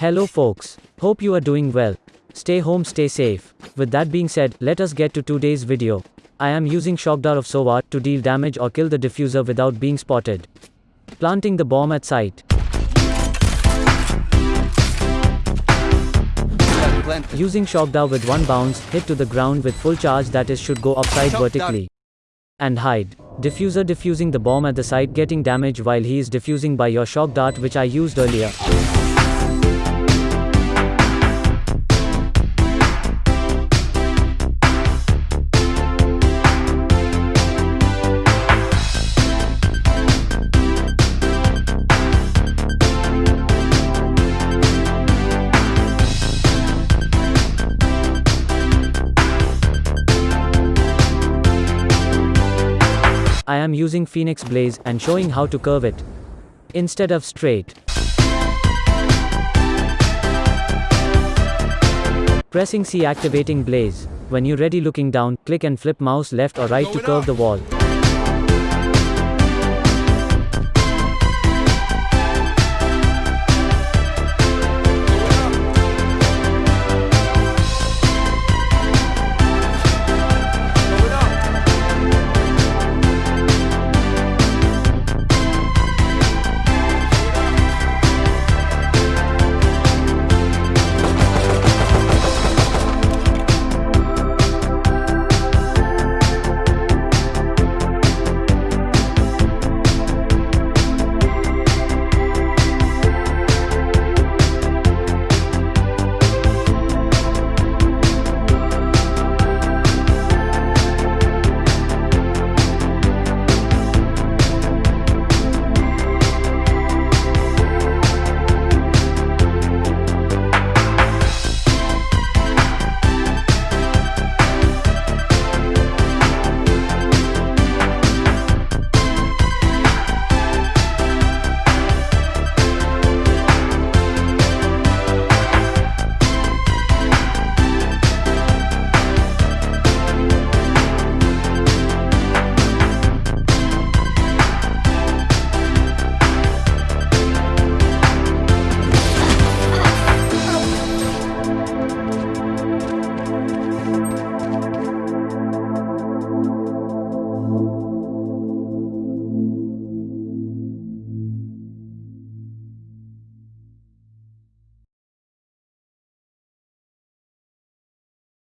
Hello folks. Hope you are doing well. Stay home, stay safe. With that being said, let us get to today's video. I am using shock dart of SOVA to deal damage or kill the diffuser without being spotted. Planting the bomb at site. Using shock dart with one bounce, hit to the ground with full charge that is should go upside vertically. And hide. Diffuser diffusing the bomb at the site getting damage while he is diffusing by your shock dart which I used earlier. I am using Phoenix Blaze and showing how to curve it. Instead of straight. Pressing C activating Blaze. When you ready looking down, click and flip mouse left or right to curve the wall.